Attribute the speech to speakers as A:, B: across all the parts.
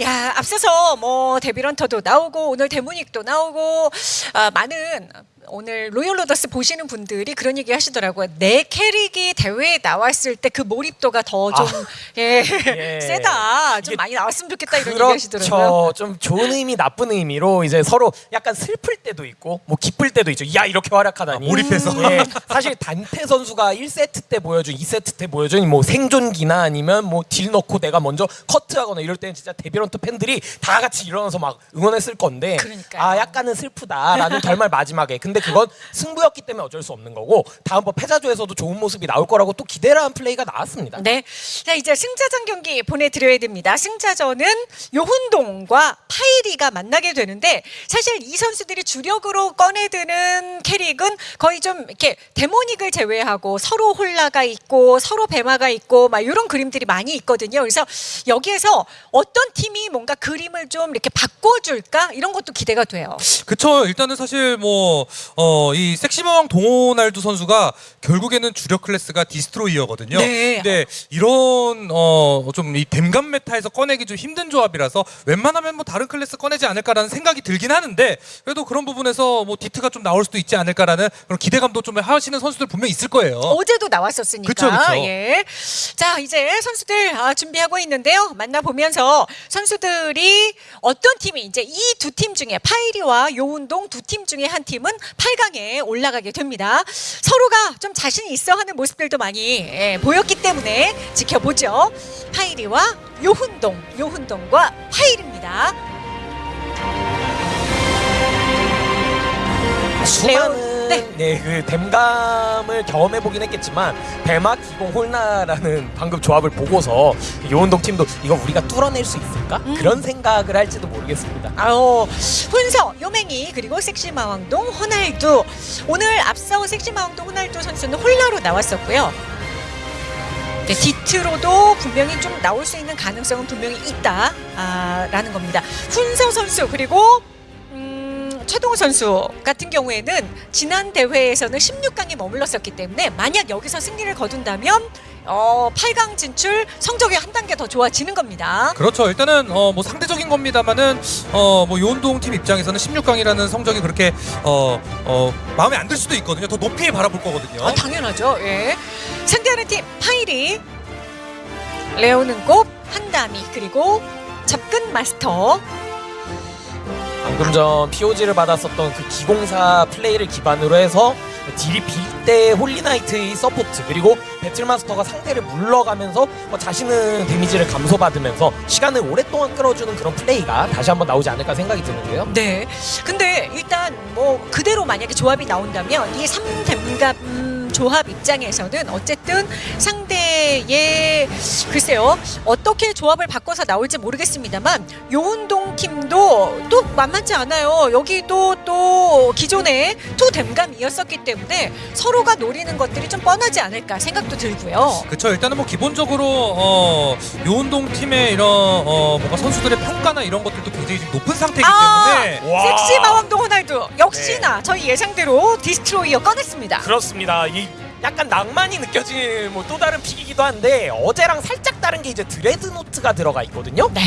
A: 야, 앞서서 뭐 데빌헌터도 나오고 오늘 데모닉도 나오고 아, 많은 오늘 로열 로더스 보시는 분들이 그런 얘기 하시더라고요. 내 캐릭이 대회에 나왔을 때 그 몰입도가 더좀
B: 아.
A: 예,
B: 예.
A: 세다. 좀 많이 나왔으면 좋겠다 이런 얘기 하시더라고요.
B: 그렇죠. 좀 좋은 의미, 나쁜 의미로 이제 서로 약간 슬플 때도 있고, 뭐 기쁠 때도 있죠. 야 이렇게 활약하다니.
C: 아, 몰입해서.
B: 예, 사실 단테 선수가 1세트 때 보여준, 2세트 때 보여준 뭐 생존기나 아니면 뭐 딜 넣고 내가 먼저 커트하거나 이럴 때는 진짜 데빌헌터 팬들이 다 같이 일어나서 막 응원했을 건데,
A: 그러니까요.
B: 아 약간은 슬프다라는 결말 마지막에. 근데 그건 승부였기 때문에 어쩔 수 없는 거고, 다음번 패자조에서도 좋은 모습이 나올 거라고 또 기대를 한 플레이가 나왔습니다.
A: 네. 자, 이제 승자전 경기 보내드려야 됩니다. 승자전은 요훈동과 파이리가 만나게 되는데 사실 이 선수들이 주력으로 꺼내드는 캐릭은 거의 좀 이렇게 데모닉을 제외하고 서로 홀라가 있고 서로 배마가 있고 막 이런 그림들이 많이 있거든요. 그래서 여기에서 어떤 팀이 뭔가 그림을 좀 이렇게 바꿔줄까 이런 것도 기대가 돼요.
C: 그쵸 일단은 사실 뭐어 이 섹시마왕 동호날두 선수가 결국에는 주력 클래스가 디스트로이어거든요.
A: 네.
C: 근데 이런 어 좀 이 댐감 메타에서 꺼내기 좀 힘든 조합이라서 웬만하면 뭐 다른 클래스 꺼내지 않을까라는 생각이 들긴 하는데 그래도 그런 부분에서 뭐 디트가 좀 나올 수도 있지 않을까라는 그런 기대감도 좀 하시는 선수들 분명 히 있을 거예요.
A: 어제도 나왔었으니까.
C: 그쵸, 그쵸.
A: 예. 자, 이제 선수들 아, 준비하고 있는데요. 만나보면서 선수들이 어떤 팀이 이제 이 두 팀 중에 파이리와 요운동 두 팀 중에 한 팀은 8강에 올라가게 됩니다. 서로가 좀 자신이 있어 하는 모습들도 많이 예, 보였기 때문에 지켜보죠. 파이리와 요훈동, 요훈동과 파이리입니다.
B: 수많은
A: 네.
B: 네. 그 댐감을 경험해 보긴 했겠지만 배마 기공 홀나라는 방금 조합을 보고서 요운동 팀도 이거 우리가 뚫어낼 수 있을까
A: 음.
B: 그런 생각을 할지도 모르겠습니다.
A: 아우 훈서 요맹이 그리고 섹시마왕동 호날두 오늘 앞서 섹시마왕동 호날두 선수는 홀라로 나왔었고요. 네, 디트로도 분명히 좀 나올 수 있는 가능성은 분명히 있다라는 겁니다. 훈서 선수 그리고 음, 최동호 선수 같은 경우에는 지난 대회에서는 16강에 머물렀었기 때문에 만약 여기서 승리를 거둔다면 어, 8강 진출 성적이 한 단계 더 좋아지는 겁니다.
C: 그렇죠. 일단은 어 뭐 상대적인 겁니다만은 어 뭐 요운동 팀 입장에서는 16강이라는 성적이 그렇게 어 어 마음에 안 들 수도 있거든요. 더 높이 바라볼 거거든요.
A: 아, 당연하죠. 예. 상대하는 팀 파이리, 레오는 곱, 한다미 그리고 접근 마스터.
B: 방금 전 POG를 받았었던 그 기공사 플레이를 기반으로 해서 딜이 빌때 홀리나이트의 서포트 그리고 배틀마스터가 상대를 물러가면서 뭐 자신은 데미지를 감소받으면서 시간을 오랫동안 끌어주는 그런 플레이가 다시 한번 나오지 않을까 생각이 드는데요.
A: 네. 근데 일단 뭐 그대로 만약에 조합이 나온다면 이 3댐감 음, 조합 입장에서는 어쨌든 상대의 글쎄요 어떻게 조합을 바꿔서 나올지 모르겠습니다만 요운동 팀도 또 만만치 않아요 여기도 또 기존에 two 댐감이었었기 때문에 서로가 노리는 것들이 좀 뻔하지 않을까 생각도 들고요
C: 그렇죠. 일단은 뭐 기본적으로 어 요운동 팀의 이런 어 뭔가 선수들의 평가나 이런 것들도 굉장히 지금 높은 상태이기
A: 아,
C: 때문에
B: 와.
A: 섹시 마왕동 호날두 역시나 저희 예상대로 디스트로이어 꺼냈습니다
B: 그렇습니다. 이 약간 낭만이 느껴질 뭐또 다른 pick이기도 한데 어제랑 살짝 다른 게 이제 드레드 노트가 들어가 있거든요.
A: 네.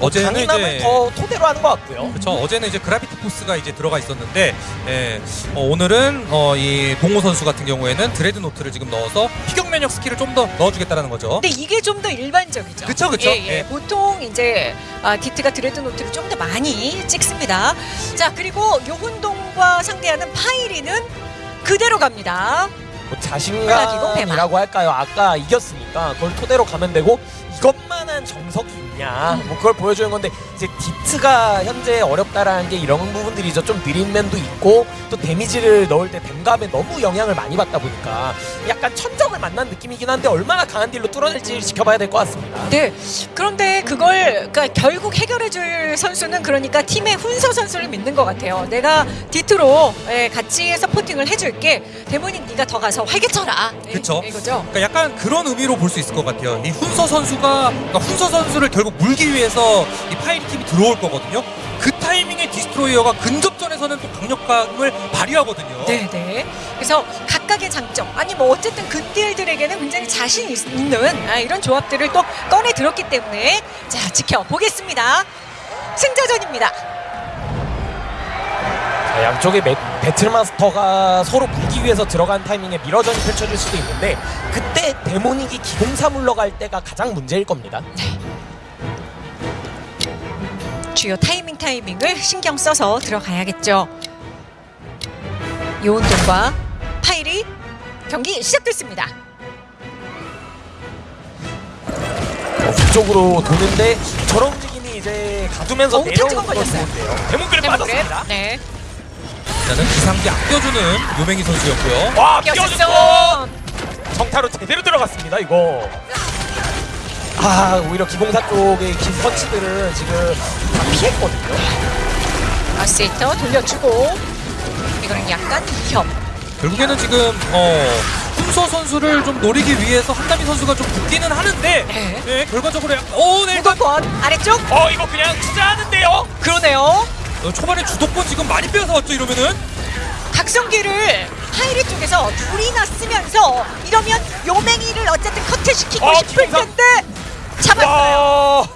C: 어제는
B: 강인함을
C: 이제
B: 더 토대로 하는 것 같고요.
C: 그렇죠. 어제는 이제 그라비티 포스가 이제 들어가 있었는데 예, 어, 오늘은 어, 이 동호 선수 같은 경우에는 드레드 노트를 지금 넣어서 피격 면역 스킬을 좀 더 넣어주겠다는 거죠.
A: 근데 이게 좀 더 일반적이죠.
C: 그쵸, 그쵸.
A: 예, 예.
C: 예.
A: 보통 이제 아, 디트가 드레드 노트를 좀 더 많이 찍습니다. 자 그리고 요훈동과 상대하는 파이리는 그대로 갑니다.
B: 뭐 자신감이라고 할까요? 아까 이겼으니까 그걸 토대로 가면 되고 이것만한 정석이 있냐 뭐 그걸 보여주는 건데 이제 디트가 현재 어렵다라는 게 이런 부분들이죠 좀 느린 면도 있고 또 데미지를 넣을 때 댐감에 너무 영향을 많이 받다 보니까 약간 천적을 만난 느낌이긴 한데 얼마나 강한 딜로 뚫어낼지 지켜봐야 될 것 같습니다
A: 네. 그런데 그걸 그러니까 결국 해결해줄 선수는 그러니까 팀의 훈서 선수를 믿는 것 같아요. 내가 디트로 예, 같이 supporting을 해줄게. Demonic 네가 더 가서 활개쳐라. 예,
C: 그쵸.
A: 이거죠.
C: 그러니까 약간 그런 의미로 볼 수 있을 것 같아요. 이 훈서 선수가 그러니까 훈서 선수를 결국 물기 위해서 이 파이리 팀이 들어올 거거든요. 그 타임 타이밍의 Destroyer가 근접전에서는 또 강력함을 발휘하거든요.
A: 네네. 그래서 각각의 장점, 아니 뭐 어쨌든 근딜들에게는 굉장히 자신 있- 있는 아, 이런 조합들을 또 꺼내 들었기 때문에 자 지켜보겠습니다. 승자전입니다.
B: 자, 양쪽의 배- Battle Master가 서로 물기 위해서 들어간 타이밍에 mirror전이 펼쳐질 수도 있는데 그때 데모닉이 기공사 물러갈 때가 가장 문제일 겁니다.
A: 주요 타이밍 타이밍을 신경 써서 들어가야겠죠. 요운동과 파일이 경기 시작됐습니다.
B: 어, 북쪽으로 도는데 저런 움직임이 이제 가두면서
A: 오,
B: 내려오는
A: 탐지권
B: 건
A: 걸렸어요.
B: 좋은데요. 데몬그래 빠졌습니다.
A: 네.
C: 일단은 기상기 아껴주는 요맹이 선수였고요.
B: 와.
A: 껴줬어.
B: 정타로 제대로 들어갔습니다 이거. 아 오히려 기공사 쪽의 긴 펀치들은 지금 다 피했거든요.
A: 아세이터 돌려주고 이거는 약간 위협.
C: 결국에는 지금 어 훈서 선수를 좀 노리기 위해서 한다미 선수가 좀 붙기는 하는데
A: 네.
C: 네, 결과적으로 약- 오, 네, 일단
A: 무조건 아래쪽
B: 어 이거 그냥 투자하는데요.
A: 그러네요.
C: 어, 초반에 주도권 지금 많이 빼앗아 왔죠 이러면은
A: 각성기를 하이리 쪽에서 둘이나 쓰면서 이러면 요맹이를 어쨌든 커트시키고
B: 어,
A: 싶을
B: 기공사.
A: 텐데 잡았어요.
B: 와.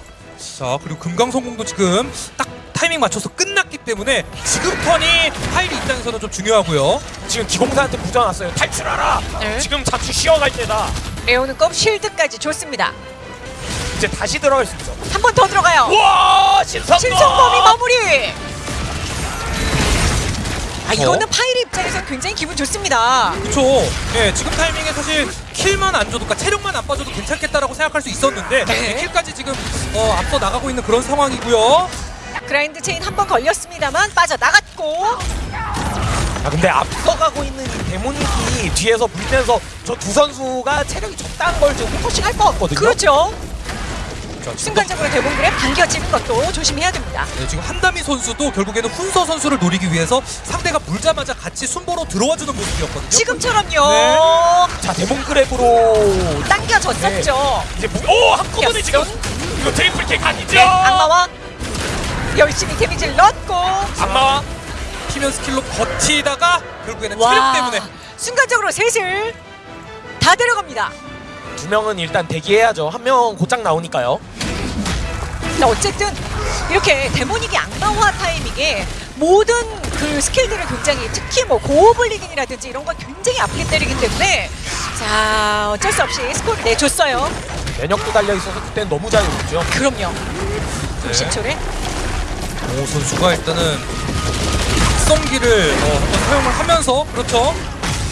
C: 자 그리고 금강성공도 지금 딱 타이밍 맞춰서 끝났기 때문에 지금 턴이 하이리 입장에서는 좀 중요하고요
B: 지금 기공사한테 부져놨어요. 탈출하라.
A: 네.
B: 지금 잠시 쉬어갈 때다.
A: 레오는 컵 쉴드까지 줬습니다.
B: 이제 다시 들어갈 수 있어.
A: 한번 더 들어가요.
B: 와 신성범.
A: 신성범이 마무리. 아
C: 어?
A: 이거는 파이리 입장에서 굉장히 기분 좋습니다.
C: 그쵸 예 지금 타이밍에 사실 kill만 안 줘도 그러니까 체력만 안 빠져도 괜찮겠다라고 생각할 수 있었는데
A: 네.
C: 예, kill까지 지금 어, 앞서 나가고 있는 그런 상황이고요
A: Grind Chain 한 번 걸렸습니다만 빠져 나갔고
B: 아 근데 앞서가고 있는 이 Demonic이 뒤에서 물면서 저 두 선수가 체력이 적당한 걸 지금 focusing 할것 같거든요.
A: 그렇죠.
C: 자, 지금
A: 순간적으로 Demon Grab에 당겨지는 것도 조심해야 됩니다.
C: 네, 지금 한담이 선수도 결국에는 훈서 선수를 노리기 위해서 상대가 물자마자 같이 순보로 들어와주는 모습이었거든요
A: 지금처럼요.
C: 네.
B: 자 Demon Grab으로
A: 당겨졌었죠.
B: 이제 무- 오 한꺼번에 지금. 이거 triple kill 아니죠?
A: 네, 악마화 열심히 데미지를 넣고
B: 악마화
C: 피면 스킬로 버티다가 결국에는 체력 때문에
A: 순간적으로 셋을 다 데려갑니다.
B: 두 명은 일단 대기해야죠. 한 명 곧장 나오니까요.
A: 근데 어쨌든 이렇게 데모닉이 악마화 타이밍에 모든 그 스킬들을 굉장히 특히 뭐 고오블리긴이라든지 이런 걸 굉장히 아프게 때리기 때문에 자 어쩔 수 없이 스코어를 내줬어요.
B: 면역도 달려 있어서 그때는 너무 자유롭죠.
A: 그럼요.
C: 네.
A: 신초래
C: 오 선수가 일단은 성기를 어, 한번 사용을 하면서 그렇죠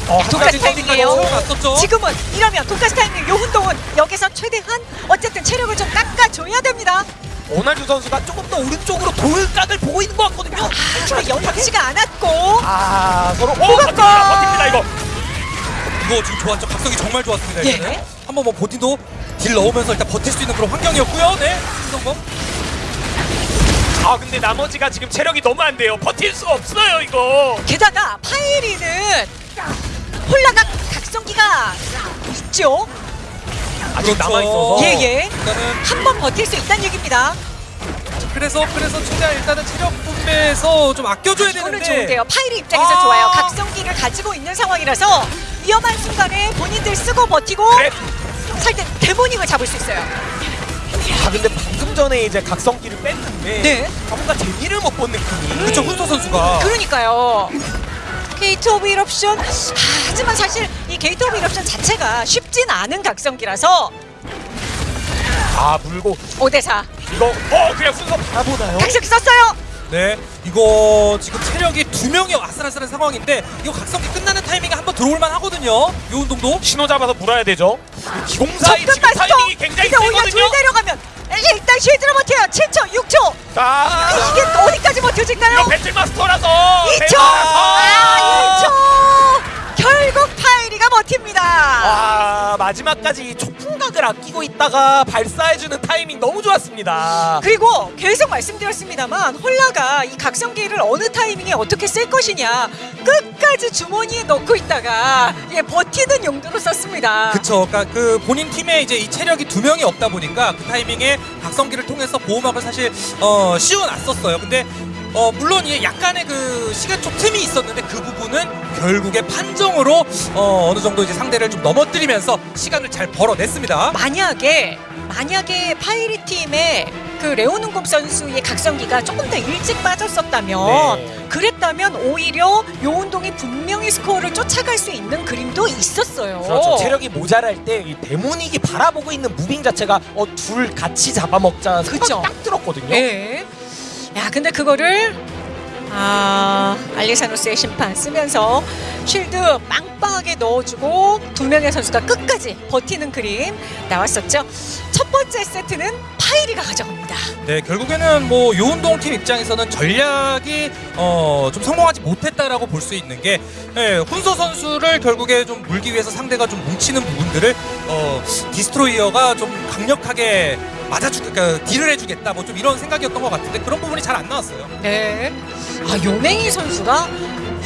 B: 어,
A: 독가스
B: 한가지
A: 타이밍이에요. 지금은 이러면 독가스 타이밍 요운동은 여기서 최대한 어쨌든 체력을 좀 깎아줘야 됩니다.
B: 오날두 선수가 조금 더 오른쪽으로 돌각을 보고 있는 것 같거든요.
A: 아, 연타치가 않았고
B: 아 서로 오
A: 뭐가
B: 버팁니다 버팁니다 이거.
C: 이거 지금 좋았죠 각성이 정말 좋았습니다
A: 예.
C: 일단은 한번 뭐 보딘도 딜 넣으면서 일단 버틸 수 있는 그런 환경이었고요 네 신성범
B: 아 근데 나머지가 지금 체력이 너무 안 돼요. 버틸 수 없어요 이거.
A: 게다가 파이리는 홀라가 각성기가 있죠.
B: 아직 남아 있어서.
A: 예, 예.
C: 일단은
A: 한 번 버틸 수 있다는 얘기입니다.
C: 그래서 그래서 최대한 일단은 체력 분배에서 좀 아껴줘야
A: 이거는
C: 되는데
A: 좋은데요. 파이리 입장에서
C: 아.
A: 좋아요. 각성기를 가지고 있는 상황이라서 위험한 순간에 본인들 쓰고 버티고
B: 그래.
A: 살때 데모닉을 잡을 수 있어요.
B: 아 근데 방금 전에 이제 각성기를 뺐는데
A: 네.
B: 아, 뭔가 재미를 못 본 느낌이.
C: 그쵸 훈서 선수가
A: 그러니까요. Gate of Eruption 아, 하지만 사실 이 Gate of Eruption 자체가 쉽진 않은 각성기라서
B: 아 물고
A: 5대4
B: 이거 어 그냥 훈서 바라보나요?
A: 각성기 썼어요.
C: 네 이거 지금 체력이 두 명이 아슬아슬한 상황인데 이거 각성기 끝나는 타이밍에 한번 들어올만 하거든요 요 운동도
B: 신호 잡아서 물어야 되죠. 기공사의 지금. 타이밍이 굉장히
A: 근데 오히려
B: 세거든요.
A: 둘 내려가면 일단 쉴드로 버텨요. 7초, 6초.
B: 자
A: 이게 어디까지 버텨질까요?
B: 이거 배틀마스터라서
A: 2초!
B: 대박이라서.
A: 아, 2초! 결국 버팁니다.
B: 와 마지막까지 이 초풍각을 아끼고 있다가 발사해주는 타이밍 너무 좋았습니다.
A: 그리고 계속 말씀드렸습니다만 홀라가 이 각성기를 어느 타이밍에 어떻게 쓸 것이냐 끝까지 주머니에 넣고 있다가 예, 버티는 용도로 썼습니다.
C: 그쵸 그러니까 그 본인 팀에 이제 이 체력이 두 명이 없다 보니까 그 타이밍에 각성기를 통해서 보호막을 사실 어 씌워놨었어요 근데 어, 물론 이 약간의 그 시간적 틈이 있었는데 그 부분은 결국에 판정으로 어, 어느 정도 이제 상대를 좀 넘어뜨리면서 시간을 잘 벌어냈습니다.
A: 만약에 만약에 파이리 팀의 그 레오는곰 선수의 각성기가 조금 더 일찍 빠졌었다면
B: 네.
A: 그랬다면 오히려 요운동이 분명히 스코어를 쫓아갈 수 있는 그림도 있었어요.
B: 그렇죠. 체력이 모자랄 때 이 Demonic이 바라보고 있는 moving 자체가 어, 둘 같이 잡아먹자
A: 그쵸.
B: 딱 들었거든요.
A: 예. 야, 근데 그거를 아 알리사노스의 심판 쓰면서 shield 빵빵하게 넣어주고 두 명의 선수가 끝까지 버티는 그림 나왔었죠. 첫 번째 세트는 파이리가 가져갑니다.
C: 네, 결국에는 뭐 요운동 팀 입장에서는 전략이 어, 좀 성공하지 못했다라고 볼 수 있는 게 예, 훈서 선수를 결국에 좀 물기 위해서 상대가 좀 뭉치는 부분들을 어, Destroyer가 좀 강력하게 맞아주, 그러니까 딜을 해주겠다, 뭐 좀 이런 생각이었던 것 같은데 그런 부분이 잘 안 나왔어요.
A: 네. 아 요맹이 선수가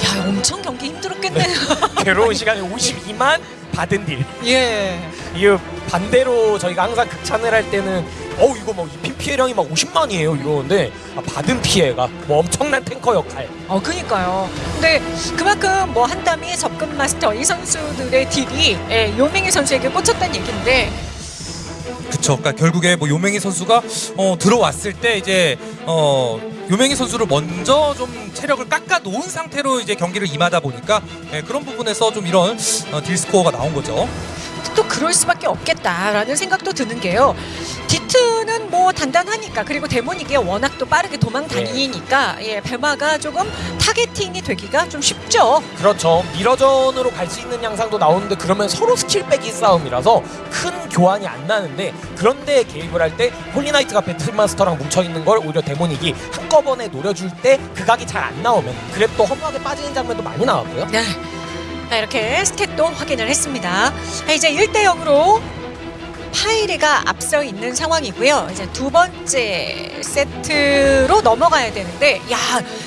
A: 야 엄청 경기 힘들었겠네요.
B: 괴로운 시간에 52만 받은 딜.
A: 예.
B: 이 반대로 저희가 항상 극찬을 할 때는 어 이거 뭐 입힌 피해량이 막 50만이에요 이러는데 아, 받은 피해가 뭐 엄청난 탱커 역할.
A: 어, 그니까요. 근데 그만큼 뭐 한담이 접근 마스터 이 선수들의 딜이 예, 요맹이 선수에게 꽂혔다는 얘기인데
C: 그쵸. 그러니까 결국에 뭐 요맹희 선수가 어, 들어왔을 때 이제 어, 요맹희 선수를 먼저 좀 체력을 깎아 놓은 상태로 이제 경기를 임하다 보니까 예, 그런 부분에서 좀 이런 어, 딜 스코어가 나온 거죠.
A: 또 그럴 수밖에 없겠다라는 생각도 드는 게요. 디트는 뭐 단단하니까 그리고 Demonic이 워낙 또 빠르게 도망 다니니까 예, 배마가 조금 targeting이 되기가 좀 쉽죠.
B: 그렇죠. mirror전으로 갈 수 있는 양상도 나오는데 그러면 서로 스킬 빼기 싸움이라서 큰 교환이 안 나는데 그런데 개입을 할 때 홀리나이트가 배틀마스터랑 뭉쳐 있는 걸 오히려 Demonic이 한꺼번에 노려줄 때 그 각이 잘 안 나오면 grab도 허무하게 빠지는 장면도 많이 나왔고요.
A: 네. 자, 이렇게 스탯도 확인을 했습니다. 자, 이제 1대 0으로 파이리가 앞서 있는 상황이고요. 이제 두 번째 세트로 넘어가야 되는데, 야,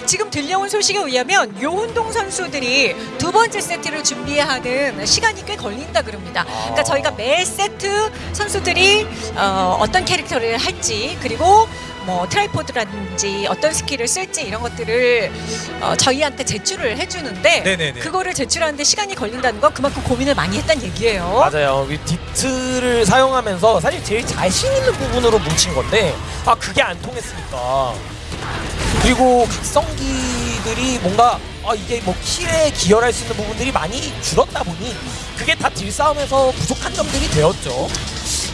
A: 지금 들려온 소식에 의하면 요운동 선수들이 두 번째 세트를 준비하는 시간이 꽤 걸린다 그럽니다. 그러니까 저희가 매 세트 선수들이 어, 어떤 캐릭터를 할지 그리고 뭐 tripod라든지 어떤 스킬을 쓸지 이런 것들을 어, 저희한테 제출을 해주는데
C: 네네네.
A: 그거를 제출하는데 시간이 걸린다는 건 그만큼 고민을 많이 했다는 얘기예요.
B: 맞아요. 이 디트를 사용하면서 사실 제일 자신 있는 부분으로 뭉친 건데 아 그게 안 통했으니까 그리고 각성기들이 뭔가 아 이게 뭐 kill에 기여할 수 있는 부분들이 많이 줄었다 보니 그게 다 딜 싸움에서 부족한 점들이 되었죠.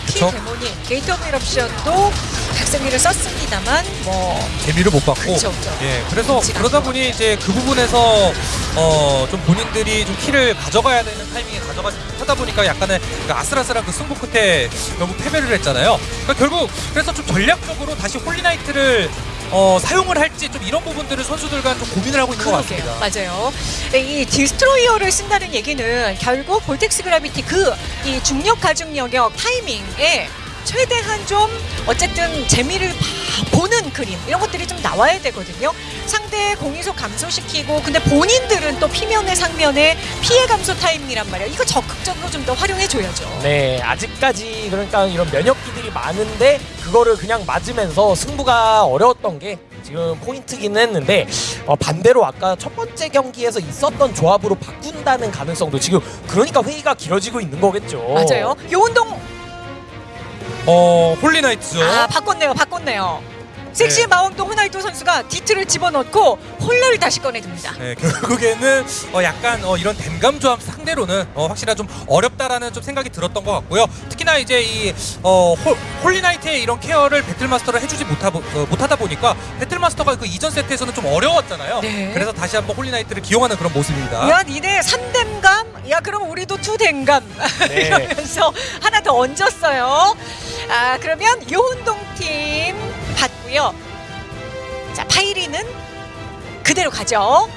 A: 키
C: 그쵸.
A: Demonic Gate of Eruption도 각성기를 썼습니다만 뭐
C: 재미를 못 봤고
A: 그쵸, 그쵸.
C: 예 그래서 그러다 보니 이제 그 부분에서 어 좀 본인들이 좀 키를 가져가야 되는 타이밍에 가져가지 못하다 보니까 약간의 그 아슬아슬한 그 승부 끝에 결국 패배를 했잖아요. 그러니까 결국 그래서 좀 전략적으로 다시 Holy Knight를 어 사용을 할지 좀 이런 부분들을 선수들 과 좀 고민을 하고 있는 것
A: 그러게요.
C: 같습니다.
A: 맞아요. 네, 이 Destroyer를 쓴다는 얘기는 결국 Vortex Gravity 그 이 중력 가중 영역 타이밍에 최대한 좀 어쨌든 재미를 봐- 보는 그림 이런 것들이 좀 나와야 되거든요. 상대 공이속 감소시키고 근데 본인들은 또 피면에 상면에 피해 감소 타이밍이란 말이에요. 이거 적극적으로 좀 더 활용해 줘야죠.
B: 네, 아직까지 그러니까 이런 면역기들이 많은데 그거를 그냥 맞으면서 승부가 어려웠던 게 지금 포인트기는 했는데 어, 반대로 아까 첫 번째 경기에서 있었던 조합으로 바꾼다는 가능성도 지금 그러니까 회의가 길어지고 있는 거겠죠.
A: 맞아요. 요운동
C: 어 홀리나이트죠.
A: 아 바꿨네요. 바꿨네요. 섹시 마왕동 호날두 선수가 디트를 집어넣고 홀러를 다시 꺼내듭니다.
C: 네, 결국에는 어, 약간 어, 이런 댐감 조합 상대로는 어, 확실히 좀 어렵다라는 좀 생각이 들었던 것 같고요. 특히나 이제 이 어, 홀, 홀리나이트의 이런 care를 배틀마스터를 해주지 못하, 어, 못하다 보니까 배틀마스터가 그 이전 세트에서는 좀 어려웠잖아요.
A: 네.
C: 그래서 다시 한번 홀리나이트를 기용하는 그런 모습입니다.
A: 야 니네 3댐감? 야 그럼 우리도 2댐감
B: 네.
A: 이러면서 하나 더 얹었어요 아 그러면 요운동팀 받고요 자 파이리는 그대로 가죠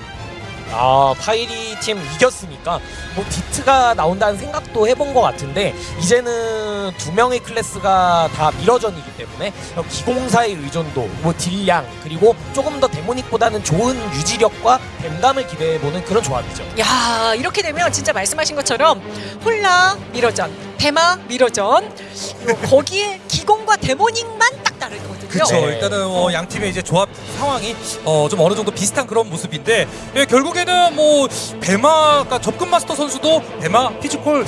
B: 아 파이리 팀 이겼으니까 뭐 디트가 나온다는 생각도 해본 것 같은데 이제는 두 명의 클래스가 다 mirror전이기 때문에 기공사의 의존도, 뭐 딜량 그리고 조금 더 데모닉보다는 좋은 유지력과 댐감을 기대해보는 그런 조합이죠.
A: 야 이렇게 되면 진짜 말씀하신 것처럼 홀라 mirror전 대마 mirror전 요 거기에 기공과 데모닉만 딱 다르거든요.
C: 그렇죠.
B: 네.
C: 일단은 어, 양 팀의 이제 조합 상황이 어, 좀 어느 정도 비슷한 그런 모습인데 예, 결국에는 뭐 배마가 접근 마스터 선수도 배마 physical 어,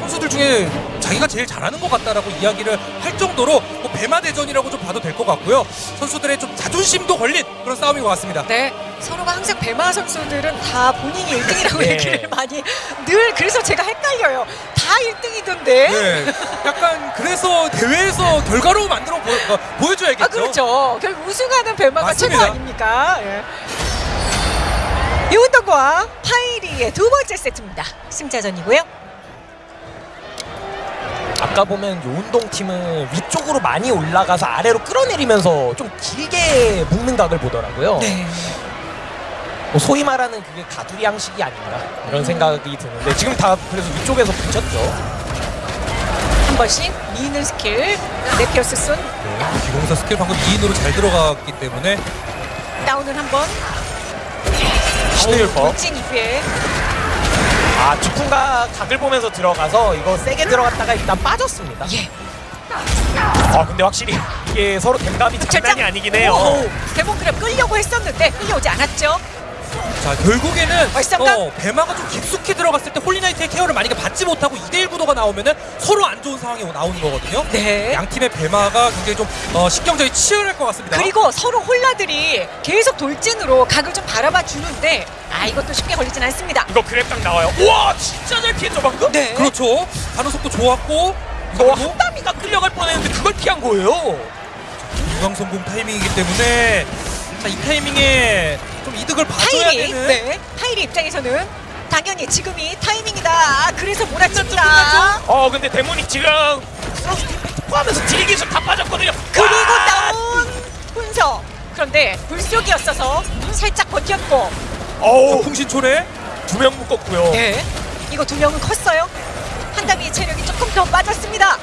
C: 선수들 중에 자기가 제일 잘하는 것 같다라고 이야기를 할 정도로 뭐 배마 대전이라고 좀 봐도 될 것 같고요. 선수들의 좀 자존심도 걸린 그런 싸움인 것 같습니다.
A: 네, 서로가 항상 배마 선수들은 다 본인이 1등이라고
B: 네.
A: 얘기를 많이 늘 그래서 제가 헷갈려요. 다 1등이던데.
C: 네, 약간 그래서 대회에서 결과로 만들어 보, 어, 보여줘야겠죠.
A: 아 그렇죠. 결국 우승하는
C: 맞습니다.
A: 최고 아닙니까? 예. 이운동과 파이리의 두 번째 세트입니다. 승자전이고요.
B: 아까 보면 요운동 팀은 위쪽으로 많이 올라가서 아래로 끌어내리면서 좀 길게 묶는 각을 보더라고요.
A: 네.
B: 뭐 소위 말하는 그게 가두리 양식이 아닌가 이런 생각이 드는데 지금 다 그래서 위쪽에서 붙였죠.
A: 한 번씩 미는 스킬 네피어스 쏜
C: 네, 기공사 스킬 방금 2인으로 잘 들어갔기 때문에
A: 다운을 한번
B: 신의율법.
A: 돌진 이후에
B: 아 주풍가 각을 보면서 들어가서 이거 세게 들어갔다가 일단 빠졌습니다.
A: 예.
B: 아 근데 확실히 이게 서로 댐감이 장난이 아니긴 해요.
A: 데몬크랩 끌려고 했었는데 끌려오지 않았죠.
C: 자 결국에는
A: 월삼각?
C: 어, 배마가 좀 깊숙이 들어갔을 때 홀리나이트의 케어를 만약에 받지 못하고 2대1 구도가 나오면은 서로 안 좋은 상황이 나오는 거거든요.
A: 네.
C: 양 팀의 배마가 굉장히 좀 어, 신경전이 치열할 것 같습니다.
A: 그리고 서로 홀라들이 계속 돌진으로 각을 좀 바라봐 주는데 아 이것도 쉽게 걸리진 않습니다.
B: 이거 grab 딱 나와요. 우와 진짜 잘 피했죠 방금?
A: 네.
C: 그렇죠. 반응 속도 좋았고
B: 이거
C: 그리고
B: 한담이가 끌려갈 뻔했는데 그걸 피한 거예요.
C: 유광 성공 타이밍이기 때문에 자 이 타이밍에 좀 이득을 봐줘야
A: 파이리
C: 되는
A: 네. 파이리 입장에서는 당연히 지금이 타이밍이다. 아, 그래서 몰아칩니다.
B: 어 근데 데모닉 지금 디펙트 포함해서 딜기술 다 빠졌거든요.
A: 그리고
B: 와!
A: 다운 훈서. 그런데 불속이었어서 살짝 버텼고
B: 어우
C: 풍신초래
B: 두 명 묶었고요.
A: 네. 이거 두 명은 컸어요. 한담이의 체력이 조금 더 빠졌습니다.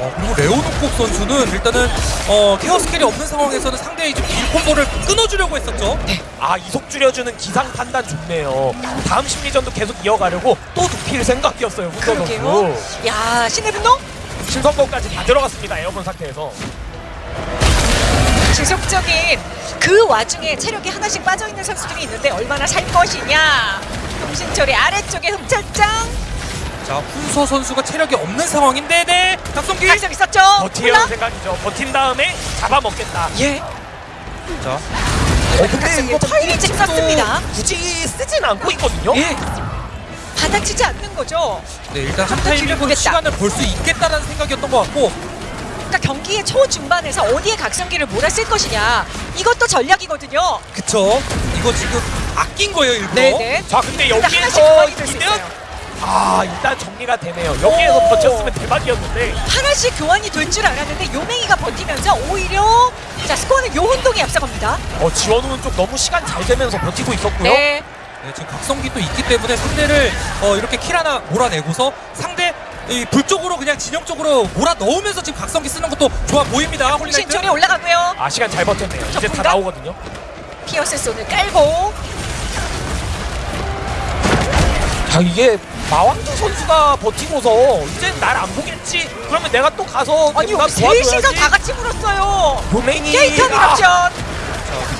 C: 어, 그리고 레오노콕 선수는 일단은 어, care 스킬이 없는 상황에서는 상대의 이제 딜 콤보를 끊어주려고 했었죠.
B: 아 이속 줄여주는 기상 판단 좋네요. 다음 심리전도 계속 이어가려고 또 눕힐 생각이었어요.
A: 그러게요.
B: 선수.
A: 야 신의 분노
B: 신성공까지 다 들어갔습니다. 에어본 상태에서.
A: 지속적인 그 와중에 체력이 하나씩 빠져 있는 선수들이 있는데 얼마나 살 것이냐. 동신철의 아래쪽에 흠찰장
C: 자 훈서 선수가 체력이 없는 상황인데 네 각성기.
A: 각성 있었죠.
B: 버티려는
A: 홀라?
B: 생각이죠. 버틴 다음에 잡아먹겠다.
A: 예.
C: 자
B: 어 근데
A: 각성기
B: 이거
A: 타이밍
B: 일찍도
A: 썼습니다.
B: 굳이 쓰진 않고 있거든요.
A: 예. 받아치지 않는 거죠.
C: 네, 일단 한 타이밍으로. 시간을 벌수 있겠다라는 생각이었던 것 같고
A: 그러니까 경기의 초중반에서 어디에 각성기를 몰았을 것이냐. 이것도 전략이거든요.
C: 그쵸 이거 지금 아낀 거예요 일부러
A: 네네.
B: 자 근데 여기에서
A: 있어요.
B: 아 일단 정리가 되네요. 여기에서
A: 오.
B: 버텼으면 대박이었는데
A: 하나씩 교환이 될 줄 알았는데 요맹이가 버티면서 오히려 자 스코어는 요운동이 앞서갑니다.
B: 어 지원우는 쪽 너무 시간 잘 되면서 버티고 있었고요.
A: 네.
C: 네, 지금 각성기 또 있기 때문에 상대를 어, 이렇게 킬 하나 몰아내고서 상대 이불 쪽으로 그냥 진영 쪽으로 몰아 넣으면서 지금 각성기 쓰는 것도 좋아 보입니다 홀리나이트
A: 올라가고요.
B: 아 시간 잘 버텼네요. 이제 다? 나오거든요.
A: 피어스 손을 깔고
B: 자 이게 마왕주 선수가 버티고서 이제 날 안 보겠지. 그러면 내가 또 가서
A: 아니
B: 뭔가
A: 셋이서. 다 같이 물었어요.
B: 도맹이
A: 게이트
B: 아,
A: 미럽션.
C: 자,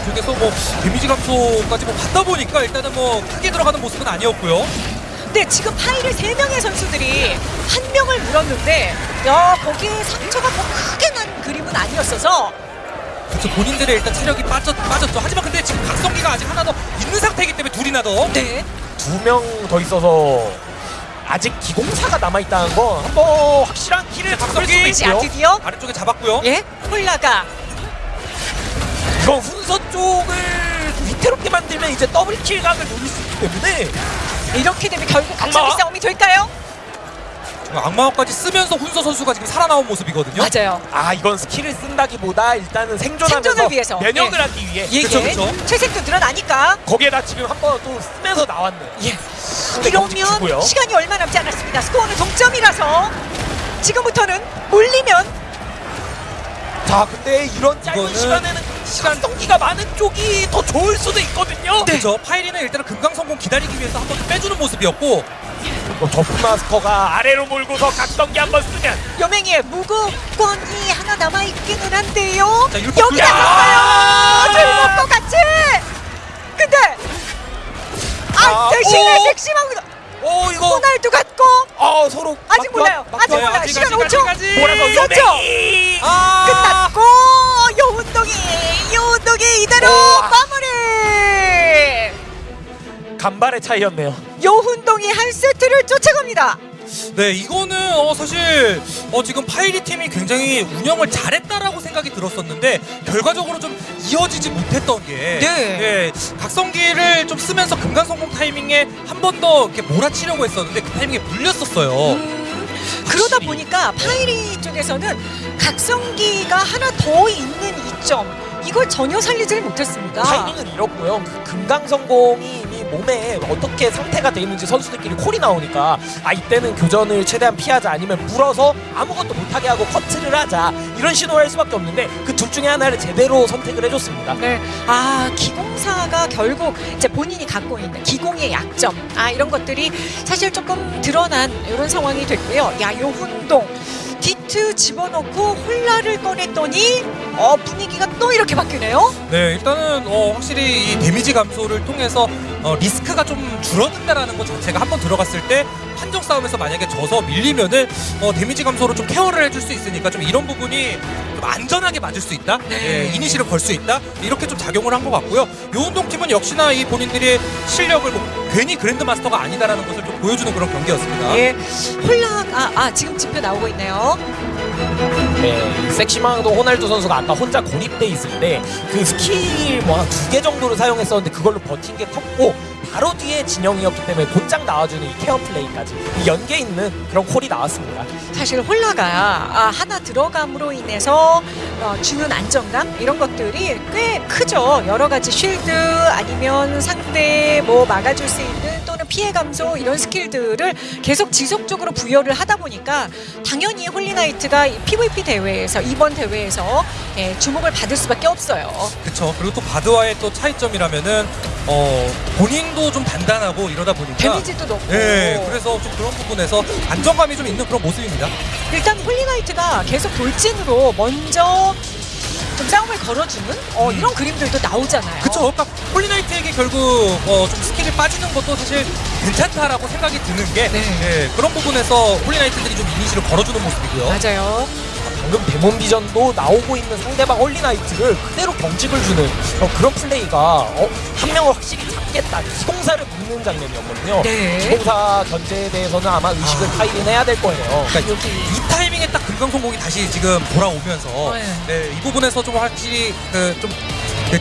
C: 그쪽에서 뭐 데미지 감소까지 뭐 받다 보니까 일단은 뭐 크게 들어가는 모습은 아니었고요
A: 근데 지금 파이를 세 명의 선수들이 한 명을 물었는데 야 거기에 상처가 뭐 크게 난 그림은 아니었어서
C: 그렇죠 본인들의 일단 체력이 빠졌, 빠졌죠 하지만 근데 지금 각성기가 아직 하나 더 있는 상태이기 때문에 둘이나 더
A: 네.
B: 두 명 더 있어서 아직 기공사가 남아 있다는 건 한번 확실한 길을 바꿀
A: 자
B: 있고요.
A: 드디어
C: 아래쪽에 잡았고요
A: 예 홀라가
B: 이거 훈서 쪽을 위태롭게 만들면 이제 double kill각을 노릴 수 있기 때문에
A: 이렇게 되면 결국
B: 악마?
A: 싸움이 될까요?
C: 지금 악마화까지 쓰면서 훈서 선수가 지금 살아나온 모습이거든요
A: 맞아요.
B: 아 이건 스킬을 쓴다기보다 일단은 생존하면서
A: 생존을 위해서.
B: 면역을
A: 예.
B: 하기 위해
A: 예,
C: 그쵸,
A: 예.
C: 그쵸.
A: 체력도 늘어나니까
B: 거기에다 지금 한 번 또 쓰면서 나왔네.
A: 예. 이러면 시간이 얼마 남지 않았습니다. 스코어는 동점이라서 지금부터는 몰리면
B: 자 근데 이런 짧은 시간에는 시간 성기가 많은 쪽이 더 좋을 수도 있거든요.
C: 그렇죠 파이리는 일단은 금강 성공 기다리기 위해서 한 번 빼주는 모습이었고
B: 어, 저프 마스터가 아래로 몰고서 각성기 한번 쓰면
A: 요맹이의 무구권이 하나 하나 남아 있기는 한데요.
C: 자,
A: 여기다
C: 굴-
A: 썼어요. 들목도 같이. 근데 아
B: 아,
A: 대신에
B: 오!
A: 섹시망도
B: 오 이거
A: 호날두 같고
B: 아 서로
A: 아직
B: 막-
A: 몰라요.
B: 막-
A: 아직. 몰라요. 시간
C: 아직,
A: 5초.
C: 아직, 아직.
B: 몰아서. 요맹이
C: 아
A: 끝났고 여운동이 여운동이 이대로
B: 오.
A: 마무리.
B: 간발의 차이였네요.
A: 여운동이 한 세트를 쫓아갑니다.
C: 네, 이거는 어, 사실 어, 지금 파이리 팀이 굉장히 운영을 잘했다라고 생각이 들었었는데 결과적으로 좀 이어지지 못했던 게
A: 네.
C: 예, 각성기를 좀 쓰면서 금강 성공 타이밍에 한 번 더 이렇게 몰아치려고 했었는데 그 타이밍에 물렸었어요.
A: 음, 그러다. 보니까 파이리 쪽에서는 각성기가 하나 더 있는 이점 이걸 전혀 살리질 못했습니다.
B: 타이밍을 잃었고요. 그 금강 성공이 이미 몸에 어떻게 상태가 돼 있는지 선수들끼리 콜이 나오니까 아 이때는 교전을 최대한 피하자 아니면 물어서 아무것도 못하게 하고 커트를 하자 이런 신호를 할 수밖에 없는데 그 둘 중에 하나를 제대로 선택을 해줬습니다.
A: 네, 아 기공사가 결국 이제 본인이 갖고 있는 기공의 약점, 아 이런 것들이 사실 조금 드러난 이런 상황이 됐고요. 야, 요운동 디트 집어넣고 홀라를 꺼냈더니 어 분위기가 또 이렇게 바뀌네요.
C: 네, 일단은 어, 확실히 이 데미지 감소를 통해서 어, 리스크가 좀 줄어든다라는 것 자체가 한 번 들어갔을 때 판정 싸움에서 만약에 져서 밀리면은 어, 데미지 감소를 좀 care를 해줄 수 있으니까 좀 이런 부분이 좀 안전하게 맞을 수 있다,
A: 네.
C: 예, 이니시를 걸 수 있다 이렇게 좀 작용을 한 것 같고요. 요운동 팀은 역시나 이 본인들의 실력을 뭐 괜히 그랜드 마스터가 아니다라는 것을 좀 보여주는 그런 경기였습니다.
A: 예, 홀라 아, 아 지금 지표 나오고 있네요.
B: 네, 이 섹시망도 호날두 선수가 아까 혼자 고립돼 있을 때 그 스킬 뭐 한 두 개 정도를 사용했었는데 그걸로 버틴 게 컸고 바로 뒤에 진영이었기 때문에 곧장 나와주는 이 care 플레이까지 이 연계 있는 그런 call이 나왔습니다.
A: 사실 홀나가 아, 하나 들어감으로 인해서 어, 주는 안정감 이런 것들이 꽤 크죠. 여러 가지 shield 아니면 상대 뭐 막아줄 수 있는 또는 피해 감소 이런 스킬들을 계속 지속적으로 부여를 하다 보니까 당연히 홀리나이트가 이 PVP 대회에서 이번 대회에서 예, 주목을 받을 수밖에 없어요.
C: 그렇죠. 그리고 또 바드와의 또 차이점이라면은 어, 본인도 좀 단단하고 이러다 보니까
A: 데미지도 높고
C: 네, 그래서 좀 그런 부분에서 안정감이 좀 있는 그런 모습입니다.
A: 일단 홀리나이트가 계속 돌진으로 먼저 좀 싸움을 걸어주는 어, 이런 그림들도 나오잖아요.
C: 그쵸. 그러니까 홀리나이트에게 결국 어, 좀 스킬이 빠지는 것도 사실 괜찮다라고 생각이 드는 게
A: 네.
C: 예, 그런 부분에서 홀리나이트들이 좀 이니시를 걸어주는 모습이고요.
A: 맞아요.
B: 방금 Demon Vision도 나오고 있는 상대방 홀리나이트를 그대로 경직을 주는 어, 그런 플레이가 어, 한 명을 확실히 잡겠다 기공사를 묶는 장면이었거든요.
A: 네.
B: 기공사 견제에 대해서는 아마 의식을
C: 아.
B: 타이긴 해야 될 거예요.
C: 그러니까 여기 이 타이밍 에 딱 금강송공이 다시 지금 돌아오면서
A: 네.
C: 네, 이 부분에서 좀 확실히 그좀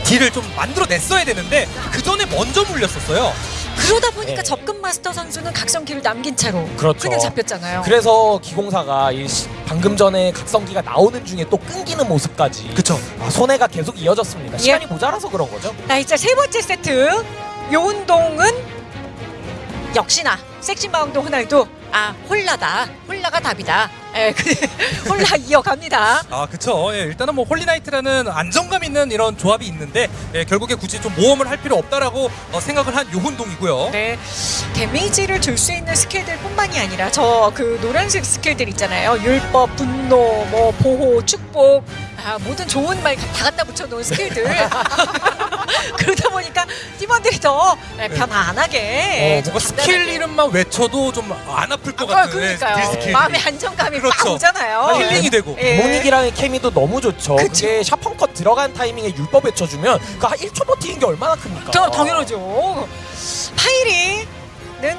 C: 딜을 좀 만들어냈어야 되는데 그 전에 먼저 물렸었어요.
A: 그러다 보니까
B: 네.
A: 접근 마스터 선수는 각성기를 남긴 채로
B: 그렇죠.
A: 그냥 잡혔잖아요.
B: 그래서 기공사가 이 시- 방금 전에 각성기가 나오는 중에 또 끊기는 모습까지
C: 그쵸.
B: 아, 손해가 계속 이어졌습니다.
A: 예.
B: 시간이 모자라서 그런 거죠.
A: 자 이제 세 번째 세트 요운동은 역시나 섹시마운동 호날두 아 홀라다 홀라가 답이다. 예, 그 홀라 이어갑니다.
C: 아 그쵸 예, 일단은 뭐 홀리나이트라는 안정감 있는 이런 조합이 있는데 예, 결국에 굳이 좀 모험을 할 필요 없다라고 어, 생각을 한 요훈동이고요
A: 네, 데미지를 줄 수 있는 스킬들 뿐만이 아니라 저 그 노란색 스킬들 있잖아요. 율법, 분노, 뭐 보호, 축복, 아, 모든 좋은 말 다 갖다 붙여놓은 스킬들. 그러다 보니까 팀원들이 더 예, 변화 안 하게
C: 어, 뭔가 스킬. 이름만 외쳐도 좀 안 아플 것
A: 아,
C: 같은 예,
A: 그러니까요. 마음의 안정감이 막
C: 그렇죠.
A: 오잖아요.
C: 힐링이 되고
A: 예.
B: 데모닉이랑의 케미도 너무 좋죠.
A: 그쵸.
B: 그게 Sharpen Cut 들어간 타이밍에 율법 외쳐주면 그 한 1초 버티는 게 얼마나 큽니까?
A: 더 당연하죠. 파이리는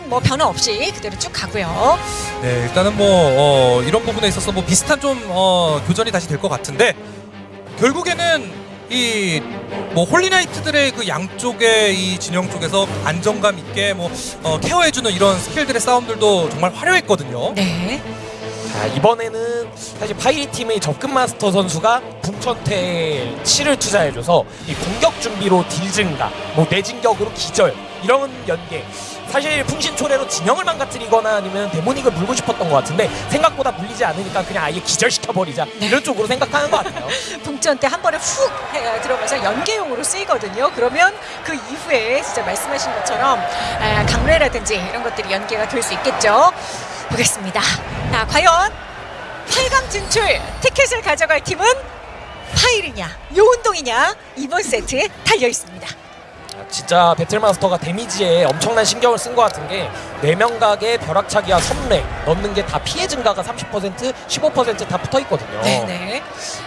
A: 뭐 변화 없이 그대로 쭉 가고요.
C: 네, 일단은 뭐 어, 이런 부분에 있어서 뭐 비슷한 좀 어, 교전이 다시 될 것 같은데 결국에는 이 뭐 홀리나이트들의 그 양쪽의 이 진영 쪽에서 안정감 있게 뭐 어, care해주는 이런 스킬들의 싸움들도 정말 화려했거든요.
A: 네.
B: 자 이번에는 사실 파이리 팀의 접근 마스터 선수가 북천태에 치를 투자해줘서 이 공격 준비로 딜 증가, 뭐 내진격으로 기절 이런 연계. 사실 풍신초래로 진영을 망가뜨리거나 아니면 데모닉을 물고 싶었던 것 같은데 생각보다 물리지 않으니까 그냥 아예 기절시켜버리자 이런 쪽으로 생각하는 것 같아요.
A: 동전 때 한 번에 훅 해- 들어가서 연계용으로 쓰이거든요. 그러면 그 이후에 진짜 말씀하신 것처럼 아, 강뢰라든지 이런 것들이 연계가 될 수 있겠죠. 보겠습니다. 자, 과연 8강 진출 티켓을 가져갈 팀은 파일이냐 요운동이냐 이번 세트에 달려 있습니다.
B: 진짜 배틀마스터가 데미지에 엄청난 신경을 쓴 것 같은 게 4명각의 벼락차기와 선례 넣는 게 다 피해 증가가 30% 15%다 붙어 있거든요.
A: 네네.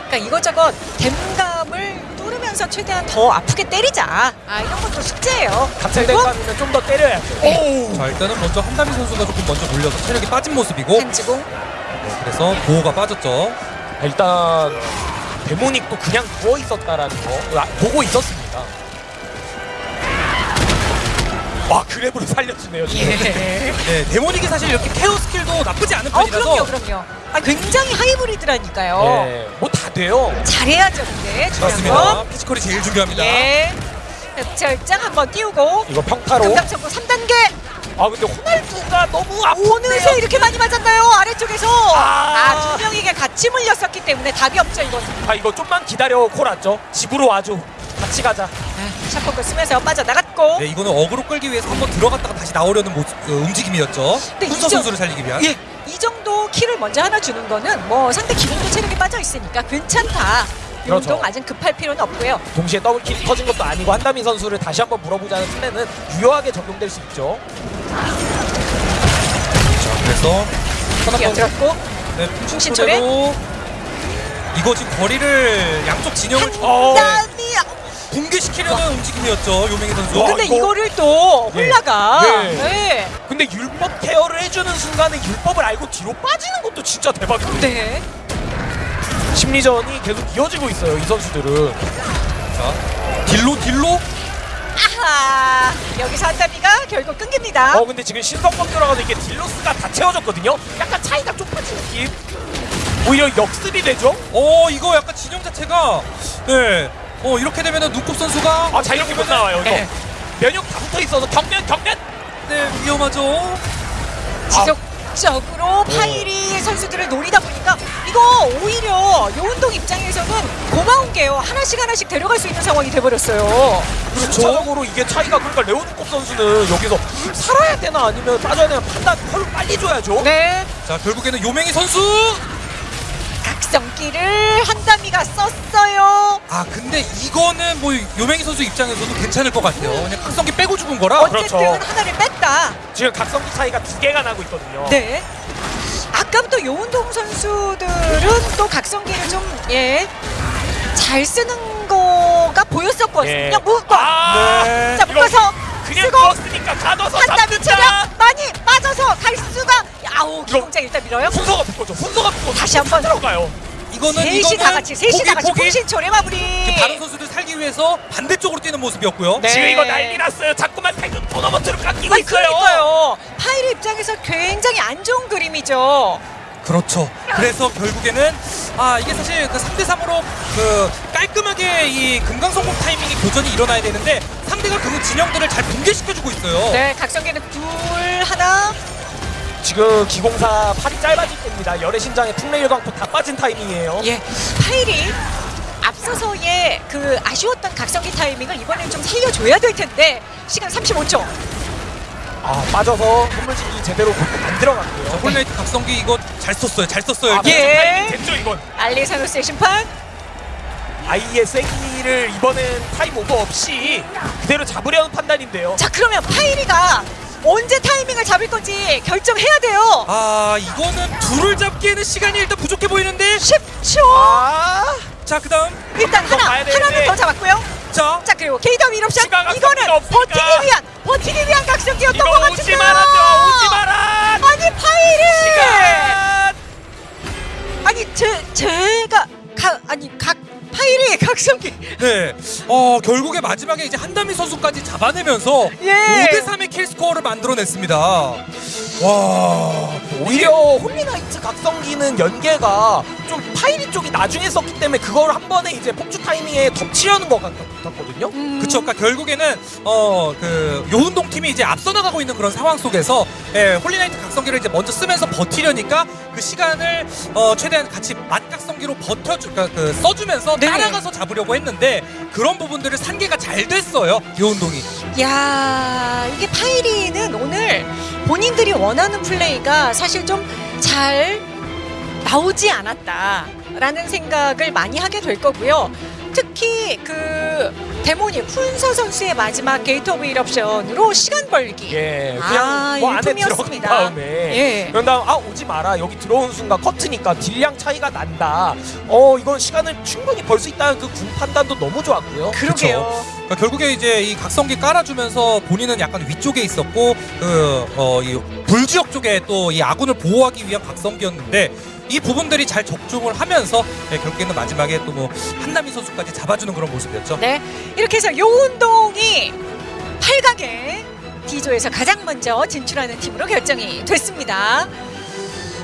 A: 그러니까 이것저것 댐감을 뚫으면서 최대한 더 아프게 때리자. 아 이런 것도 숙제예요.
B: 같은 대감이면 좀 더 때려야죠.
C: 자 일단은 먼저 한다미 선수가 조금 먼저 물려서 체력이 빠진 모습이고
A: 한지공
C: 네, 그래서 보호가 빠졌죠.
B: 일단 데모닉도 그냥 누워 있었다라는 거 아, 보고 있었습니다. 와 그랩으로 살려주네요.
A: 예.
C: 네, 데모닉이 사실 이렇게 케어 스킬도 나쁘지 않은
A: 어
C: 편이라서
A: 그럼요 그럼요. 아 굉장히 하이브리드라니까요.
B: 네, 뭐다 돼요.
A: 잘해야죠 근데 중요한. 건.
C: 피지컬이 제일 중요합니다.
A: 예. 절장 한번 띄우고
B: 이거 평타로.
A: 경담성구 3단계
B: 아 근데 호날두가 너무 아픈데요.
A: 오늘서 이렇게 많이 맞았나요 아래쪽에서
B: 아.
A: 아 두 명에게 같이 물렸었기 때문에 답이 없죠 이건
B: 아 이거 좀만 기다려 콜았죠. 집으로 와줘. 같이 가자.
A: 샤퍼크 쓰면서 빠져나갔고
C: 네, 이거는 어그로 끌기 위해서 한번 들어갔다가 다시 나오려는 모습, 어, 움직임이었죠. 훈서 선수를 살리기 위한.
A: 예, 이 정도 키를 먼저 하나 주는 거는 뭐 상대 기본도 체력이 빠져 있으니까 괜찮다.
B: 그렇죠.
A: 운동 아직 급할 필요는 없고요.
B: 동시에 더블킬이 터진 것도 아니고 한다미 선수를 다시 한번 물어보자는 플랜은 유효하게 적용될 수 있죠.
C: 자, 그래서
A: 이게 들었고
C: 네? 충신철에도 이거 지금 거리를 양쪽 진영을 좀
B: 어.
A: 한담 이
C: 붕괴시키려는 움직임이었죠, 요맹희 선수.
B: 와,
A: 근데
B: 이거-
A: 이거를 또
B: 네.
A: 홀라가
B: 네.
A: 네.
B: 근데 율법 케어를 해주는 순간에 율법을 알고 뒤로 빠지는 것도 진짜 대박이에요.
A: 네.
B: 심리전이 계속 이어지고 있어요. 이 선수들은.
C: 자, 딜로 딜로
A: 아하 여기서 한담이가 결국 끊깁니다.
B: 어 근데 지금 신성범 들어가서 이게 딜로스가 다 채워졌거든요. 약간 차이가 좀 빠진 느낌. 오히려 역습이 되죠.
C: 어 이거 약간 진영 자체가 네. 어 이렇게 되면은 눈곱 선수가
B: 아자 이렇게 못 나와요. 이거
A: 네.
B: 면역 다 붙어 있어서 경면 경면.
C: 네 위험하죠.
A: 지속적으로 파이리 선수들을 노리다 보니까 이거 오히려 요운동 입장에서는 고마운 게요. 하나씩 하나씩 데려갈 수 있는 상황이 돼버렸어요.
B: 전적으로 이게 차이가 그러니까 레오누콥 선수는 여기서 살아야 되나 아니면 빠져야 되나 판단 펄 빨리 줘야죠.
A: 네.
C: 자 결국에는 요맹희 선수.
A: 각성기를 한다미가 썼어요.
C: 아 근데 이거는 뭐 요맹희 선수 입장에서도 괜찮을 것 같아요. 그냥 각성기 빼고 죽은 거라.
A: 어쨌든
B: 그렇죠.
A: 하나를 뺐다.
B: 지금 각성기 차이가 두 개가 나고 있거든요.
A: 네. 아까부터 요운동 선수들은 또 각성기를 좀 예. 잘 쓰는 거가 보였었거든요.
B: 예.
A: 묶어.
B: 아,
C: 네.
A: 자, 묶어서
B: 그냥
A: 쓰고
B: 누웠으니까 가둬서
A: 한다미 체력. 많이 빠져서 갈 수가 아우 기공장 일단 밀어요.
B: 순서가 붙거죠. 순서가 붙고
A: 다시 한번.
B: 들어가요.
C: 이거는
A: 셋이
C: 이거는
A: 다 같이 셋이
C: 포기,
A: 다 같이. 공신초래 마무리.
C: 다른 선수들 살기 위해서 반대쪽으로 뛰는 모습이었고요.
A: 네.
B: 지금 이거 난리 났어요. 자꾸만 태극 토너먼트로 깎이고
A: 아니
B: 있어요.
A: 그러니까요. 파이리 입장에서 굉장히 안 좋은 그림이죠.
C: 그렇죠. 그래서 결국에는 아 이게 사실 그 3대 3으로 그 깔끔하게 이 금강성공 타이밍이 교전이 일어나야 되는데 상대가 그 진영들을 잘 붕괴시켜주고 있어요.
A: 네, 각성기는 둘 하나.
B: 지금 기공사 팔이 짧아 질 때입니다. 열의 신장에 풍레일 광포 다 빠진 타이밍이에요.
A: 예, 파이리 앞서서의 그 아쉬웠던 각성기 타이밍을 이번엔 좀 살려줘야 될 텐데 시간 35초.
B: 아 빠져서 선물진이 제대로 안 들어갔고요.
C: 자, 홀라이트 각성기 이거 잘 썼어요. 잘 썼어요.
B: 아.
A: 예.
B: 됐죠 이건.
A: 알리사노스의 심판.
B: 아이의 생리를 이번엔 타임 오버 없이 그대로 잡으려는 판단인데요.
A: 자, 그러면 파이리가 언제 타이밍을 잡을 건지 결정해야 돼요.
C: 아 이거는 둘을 잡기에는 시간이 일단 부족해 보이는데
A: 10초.
B: 아,
C: 자 그다음
A: 일단 하나. 하나는 더 잡았고요.
C: 자
A: 자, 그리고 게이더
B: 각성기가
A: 이거는. 버티기 위한, 버티기 위한 각성기였던 것
B: 이거
A: 같은데요.
B: 오지 말아줘, 오지 마라.
A: 아니, 파이리.
B: 시간.
A: 아니 제 제가 가 아니 각 파일이 각성기
C: 네. 어 결국에 마지막에 이제 한다미 선수까지 잡아내면서
A: 예.
C: 5대 3의 킬 스코어를 만들어냈습니다. 와.
B: 오히려 홀리나이트 각성기는 연계가 좀 파이리 쪽이 나중에 썼기 때문에 그걸 한 번에 이제 폭주 타이밍에 덮치려는 것 같- 같거든요.
C: 그쵸. 그러니까 결국에는 어 그 요운동 팀이 이제 앞서 나가고 있는 그런 상황 속에서 예, 홀리나이트 각성기를 이제 먼저 쓰면서 버티려니까 그 시간을 어 최대한 같이 맞각성기로 버텨주 그러니까 그 써주면서
A: 네.
C: 따라가서 잡으려고 했는데 그런 부분들을 산계가 잘 됐어요. 요운동이.
A: 야 이게 파이리는 오늘 본인들이 원하는 플레이가 사실 좀잘 나오지 않았다라는 생각을 많이 하게 될 거고요. 특히 그 데모니 훈서 선수의 마지막 게이트 오브 일옵션으로 시간 벌기.
B: 예,
A: 아,
B: 그냥 뭐 안에 들어간
A: 일품이었습니다.
B: 다음에
A: 예.
B: 그런 다음 아 오지 마라 여기 들어온 순간 커트니까 딜량 차이가 난다. 어 이건 시간을 충분히 벌 수 있다는 그 군 판단도 너무 좋았고요.
A: 그러게요.
C: 그러니까 결국에 이제 이 각성기 깔아주면서 본인은 약간 위쪽에 있었고 그어이 불지역 쪽에 또 이 아군을 보호하기 위한 각성기였는데 이 부분들이 잘 적중을 하면서 예, 결국에는 마지막에 또 뭐 한남희 선수까지 잡아주는 그런 모습이었죠.
A: 네. 이렇게 해서 요훈동이 8강에 D조에서 가장 먼저 진출하는 팀으로 결정이 됐습니다.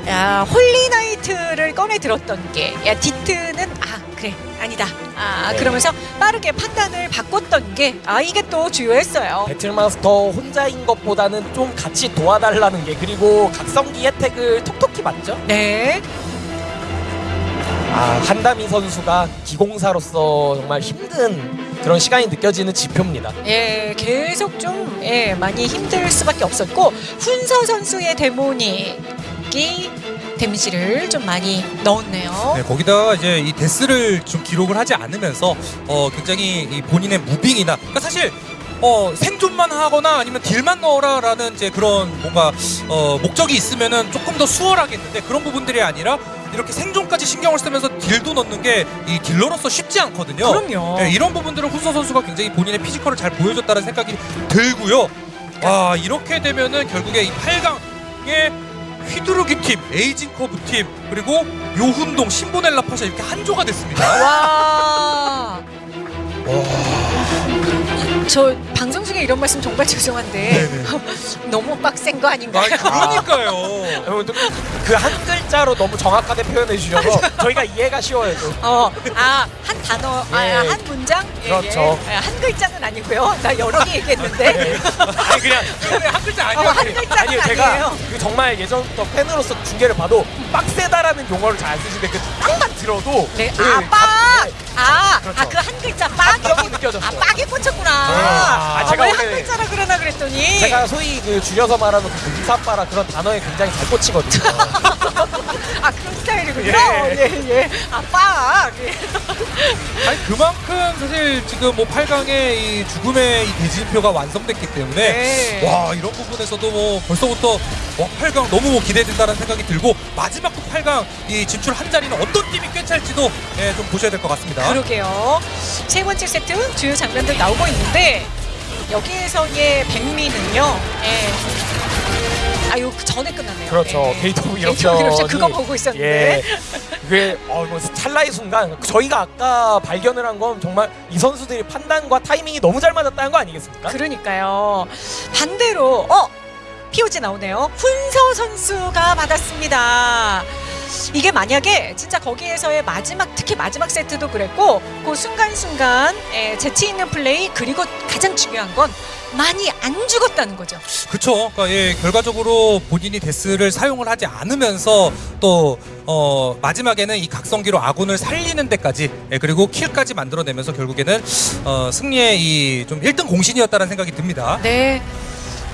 A: 야, Holy Knight를 꺼내 들었던 게, 야, 디트는, 아, 그래, 아니다. 아,
B: 네.
A: 그러면서 빠르게 판단을 바꿨던 게, 아, 이게 또 주요했어요.
B: Battle Master 혼자인 것보다는 좀 같이 도와달라는 게 그리고 각성기 혜택을 톡톡히 받죠.
A: 네.
B: 아 한다미 선수가 기공사로서 정말 힘든 그런 시간이 느껴지는 지표입니다.
A: 예, 계속 좀, 예, 많이 힘들 수밖에 없었고, 훈서 선수의 데모닉이 데미지를 좀 많이 넣었네요.
C: 네, 거기다가 이제 이 데스를 좀 기록을 하지 않으면서 어 굉장히 이 본인의 무빙이나 그러니까 사실 어 생존만 하거나 아니면 deal만 넣어라라는 이제 그런 뭔가 어 목적이 있으면은 조금 더 수월하겠는데 그런 부분들이 아니라 이렇게 생존까지 신경을 쓰면서 deal도 넣는 게 이 딜러로서 쉽지 않거든요.
A: 그럼요.
C: 네, 이런 부분들을 훈서 선수가 굉장히 본인의 physical을 잘 보여줬다는 생각이 들고요. 와 이렇게 되면은 결국에 이 8강에 휘두르기 팀, Aging Curve 팀 그리고 요훈동, 신보넬라 파샤 이렇게 한 조가 됐습니다.
A: 와. 저 방송 중에 이런 말씀 정말 죄송한데. 너무 빡센
C: 거아
A: 아닌가요?
C: 그러니까요.
B: 그 한 글자로 너무 정확하게 표현해 주셔서 저희가 이해가 쉬워요. 좀.
A: 어, 아, 한 단어, 아,
B: 예.
A: 한 문장? 예,
B: 그렇죠.
A: 예. 한 글자는 아니고요. 나 여러 개 얘기했는데.
B: 아니 그냥
C: 한 글자
A: 어,
C: 아니에요.
A: 한 글자는
B: 아니요 제가
A: 아니에요.
B: 그 정말 예전부터 팬으로서 중계를 봐도 빡세다라는 용어를 잘 안 쓰시는데 그 딱만 들어도
A: 네,
B: 그
A: 아, 빡! 아,
B: 그렇죠.
A: 아, 그 한 글자 빡이.
B: 감정이 느껴졌어요.
A: 아, 빡이 꽂혔구나.
B: 아,
A: 아,
B: 제가
A: 왜 한 글자라 그러나 그랬더니.
B: 제가 소위 그 줄여서 말하는 그 문사빠라 그런 단어에 굉장히 잘 꽂히거든요.
A: 아, 그런 스타일이군요.
B: 예.
A: 예, 예. 아, 빡! 예.
C: 아니 그만큼 사실 지금 뭐 8강의 이 죽음의 이 대진표가 완성됐기 때문에
A: 네.
C: 와 이런 부분에서도 뭐 벌써부터 와 8강 너무 뭐 기대된다는 생각이 들고 마지막 또 8강 이 진출 한 자리는 어떤 팀이 꿰찰지도 예, 좀 보셔야 될 것 같습니다.
A: 그러게요. 세 번째 세트 주요 장면들 나오고 있는데 여기에서의 백미는요. 예. 아유 그 전에 끝났네요.
B: 그렇죠.
A: 예. Gate of Eruption 그거 보고 있었는데.
B: 예. 그게 어, 뭐 찰나의 순간 저희가 아까 발견을 한 건 정말 이 선수들이 판단과 타이밍이 너무 잘 맞았다는 거 아니겠습니까?
A: 그러니까요. 반대로 어 POG 나오네요. 훈서 선수가 받았습니다. 이게 만약에 진짜 거기에서의 마지막 특히 마지막 세트도 그랬고 그 순간순간 에, 재치 있는 플레이 그리고 가장 중요한 건 많이 안 죽었다는 거죠.
C: 그렇죠. 그러니까 예, 결과적으로 본인이 데스를 사용을 하지 않으면서 또 어, 마지막에는 이 각성기로 아군을 살리는 데까지 예, 그리고 킬까지 만들어내면서 결국에는 어, 승리의 이 좀 1등 공신이었다는 생각이 듭니다.
A: 네.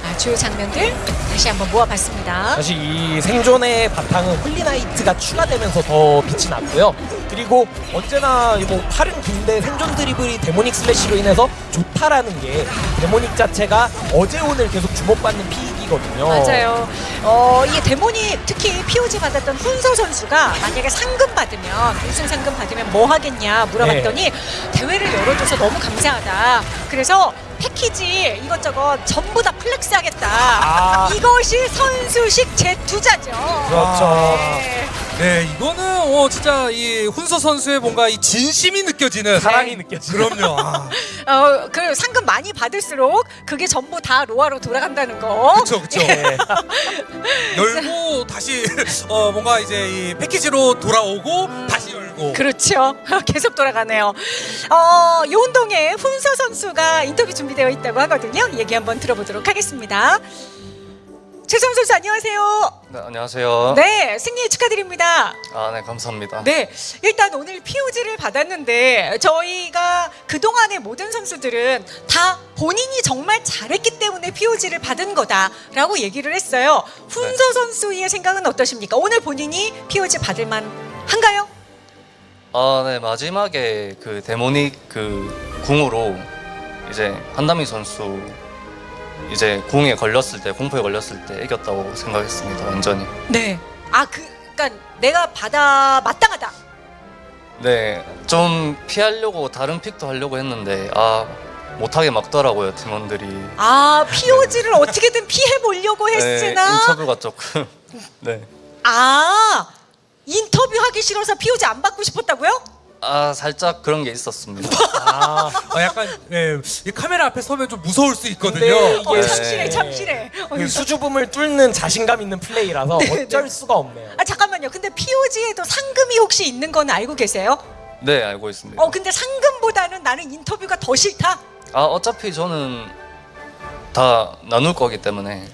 A: 아, 주요 장면들 다시 한번 모아봤습니다.
B: 사실 이 생존의 바탕은 Holy Knight가 추가되면서 더 빛이 났고요. 그리고 언제나 뭐 팔은 긴데 생존 드리블이 Demonic Slash로 인해서 좋다라는 게 Demonic 자체가 어제 오늘 계속 주목받는 pick이거든요.
A: 맞아요. 어, 이 Demonic 특히 POG 받았던 훈서 선수가 만약에 상금 받으면 우승 상금 받으면 뭐 하겠냐 물어봤더니 대회를 열어줘서 너무 감사하다. 그래서 패키지 이것저것 전부 다 flex 하겠다.
B: 아.
A: 이것이 선수식 재투자죠.
B: 그렇죠.
A: 네.
C: 네, 이거는 어, 진짜 이 훈서 선수의 뭔가 이 진심이 느껴지는
B: 사랑이 느껴지죠.
C: 그럼요. 아,
A: 어, 그 상금 많이 받을수록 그게 전부 다 로아로 돌아간다는 거.
C: 그렇죠, 그렇죠.
B: 예.
C: 열고 다시 어, 뭔가 이제 이 패키지로 돌아오고 다시 열고.
A: 그렇죠. 계속 돌아가네요. 어, 요운동에 훈서 선수가 인터뷰 준비되어 있다고 하거든요. 얘기 한번 들어보도록 하겠습니다. 최성 선수 안녕하세요.
D: 네, 안녕하세요.
A: 네, 승리 축하드립니다.
D: 아, 네, 감사합니다.
A: 네, 일단 오늘 POG를 받았는데 저희가 그 동안의 모든 선수들은 다 본인이 정말 잘했기 때문에 POG를 받은 거다라고 얘기를 했어요. 훈서 선수의 생각은 어떠십니까? 오늘 본인이 POG 받을 만 한가요?
D: 아, 네, 마지막에 그 데모닉 그 궁으로 이제 한다미 선수 이제 궁에 걸렸을 때, 공포에 걸렸을 때 이겼다고 생각했습니다. 완전히.
A: 네. 아, 그, 그러니까 내가 받아 마땅하다.
D: 네, 좀 피하려고 다른 픽도 하려고 했는데 아, 못하게 막더라고요, 팀원들이.
A: 아, POG를 어떻게든 피해 보려고
D: 네,
A: 했으나
D: 인터뷰가 조금 네.
A: 아 인터뷰 하기 싫어서 POG 안 받고 싶었다고요?
D: 아, 살짝 그런 게 있었습니다.
B: 아,
C: 어, 약간 예, 이 카메라 앞에 서면 좀 무서울 수 있거든요.
B: 근데
A: 어,
B: 이게
D: 네.
A: 참실해, 참실해. 어,
B: 그 수줍음을 뚫는 자신감 있는 플레이라서
A: 네,
B: 어쩔
A: 네.
B: 수가 없네요.
A: 아 잠깐만요. 근데 POG에도 상금이 혹시 있는 건 알고 계세요?
D: 네, 알고 있습니다.
A: 어 근데 상금보다는 나는 인터뷰가 더 싫다.
D: 아, 어차피 저는 다 나눌 거기 때문에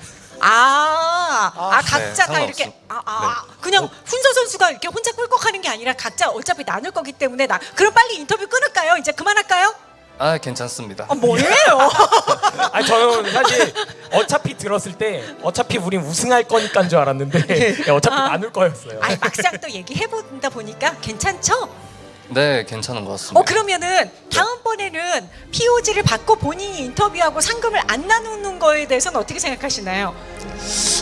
A: 아, 아,
B: 아,
A: 각자 다
D: 네,
A: 이렇게
D: 상관없어.
A: 아, 아, 그냥 훈서 선수가 이렇게 혼자 꿀꺽하는 게 아니라 각자 어차피 나눌 거기 때문에 나 그럼 빨리 인터뷰 끊을까요? 이제 그만할까요?
D: 아, 괜찮습니다.
A: 아 뭐예요?
B: 아니 저는 사실 어차피 들었을 때 어차피 우린 우승할 거니까인 줄 알았는데 예, 어차피
A: 아.
B: 나눌 거였어요.
A: 아니 막상 또 얘기해 본다 보니까 괜찮죠?
D: 네, 괜찮은 것 같습니다.
A: 어 그러면은 다음번에는 POG를 받고 본인이 인터뷰하고 상금을 안 나누는 거에 대해서는 어떻게 생각하시나요?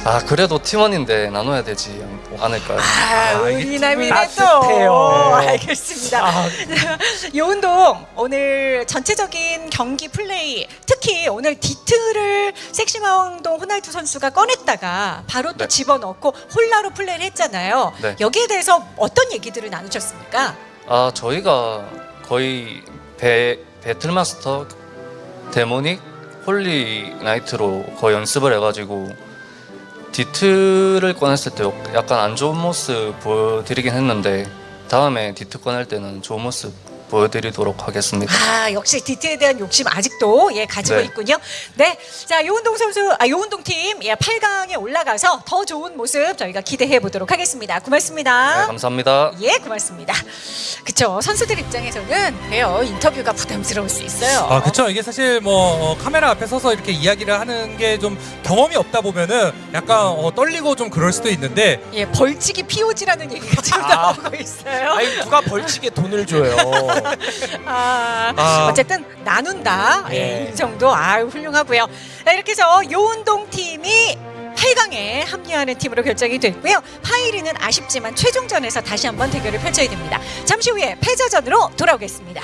D: 아, 그래도 팀원인데 나눠야 되지 않- 않을까요?
A: 아,
B: 아, 이게
A: 은이남이네 또.
B: 따뜻해요.
A: 알겠습니다.
B: 아,
A: 요운동 오늘 전체적인 경기 플레이 특히 오늘 디트를 섹시마운동 호날두 선수가 꺼냈다가 바로 또
D: 네.
A: 집어넣고 홀라로 플레이를 했잖아요.
D: 네.
A: 여기에 대해서 어떤 얘기들을 나누셨습니까?
D: 아, 저희가 거의 배, Battle Master, Demonic, Holy Knight로 거의 연습을 해가지고 디트를 꺼냈을 때 약간 안 좋은 모습 보여드리긴 했는데 다음에 디트 꺼낼 때는 좋은 모습 보여드리도록 하겠습니다.
A: 아 역시 디트에 대한 욕심 아직도 예 가지고
D: 네.
A: 있군요. 네, 자 요운동 선수, 아 요운동 팀 예, 8강에 올라가서 더 좋은 모습 저희가 기대해 보도록 하겠습니다. 고맙습니다.
D: 네, 감사합니다.
A: 예, 고맙습니다. 그쵸 선수들 입장에서는 그래요 인터뷰가 부담스러울 수 있어요.
C: 아, 그쵸. 이게 사실 뭐 어, 카메라 앞에 서서 이렇게 이야기를 하는 게 좀 경험이 없다 보면은 약간 어, 떨리고 좀 그럴 수도 있는데
A: 예, 벌칙이 POG라는 얘기가 지금
B: 아.
A: 나오고 있어요.
B: 아니 누가 벌칙에 돈을 줘요.
A: 아,
C: 아.
A: 어쨌든 나눈다. 예,
B: 예.
A: 이 정도 아 훌륭하고요. 자, 이렇게 해서 요운동 팀이 8강에 합류하는 팀으로 결정이 됐고요. 파이리는 아쉽지만 최종전에서 다시 한번 대결을 펼쳐야 됩니다. 잠시 후에 패자전으로 돌아오겠습니다.